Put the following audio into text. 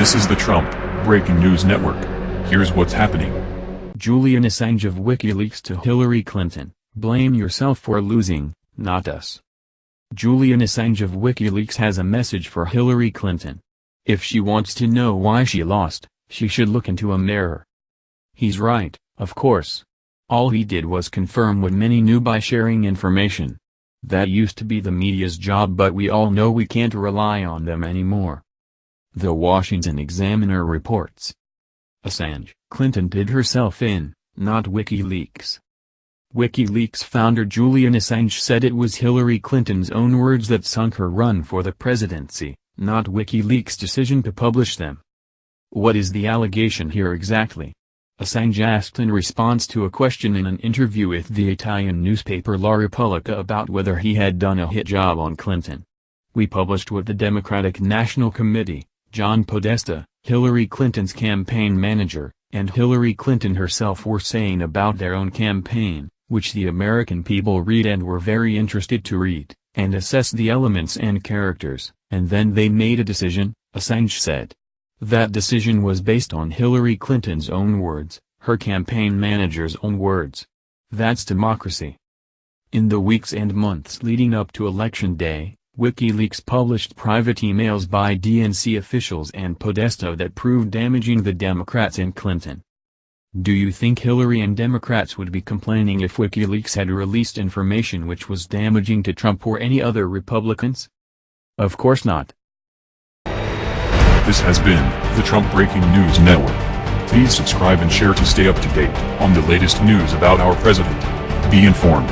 This is the Trump Breaking News Network. Here's what's happening. Julian Assange of WikiLeaks to Hillary Clinton, blame yourself for losing, not us. Julian Assange of WikiLeaks has a message for Hillary Clinton. If she wants to know why she lost, she should look into a mirror. He's right, of course. All he did was confirm what many knew by sharing information. That used to be the media's job but we all know we can't rely on them anymore. The Washington Examiner reports. Assange, Clinton did herself in, not WikiLeaks. WikiLeaks founder Julian Assange said it was Hillary Clinton's own words that sunk her run for the presidency, not WikiLeaks' decision to publish them. What is the allegation here exactly? Assange asked in response to a question in an interview with the Italian newspaper La Repubblica about whether he had done a hit job on Clinton. We published what the Democratic National Committee, John Podesta, Hillary Clinton's campaign manager, and Hillary Clinton herself were saying about their own campaign, which the American people read and were very interested to read, and assess the elements and characters, and then they made a decision, Assange said. That decision was based on Hillary Clinton's own words, her campaign manager's own words. That's democracy. In the weeks and months leading up to Election Day, WikiLeaks published private emails by DNC officials and Podesta that proved damaging the Democrats and Clinton. Do you think Hillary and Democrats would be complaining if WikiLeaks had released information which was damaging to Trump or any other Republicans? Of course not. This has been the Trump Breaking News Network. Please subscribe and share to stay up to date on the latest news about our president. Be informed.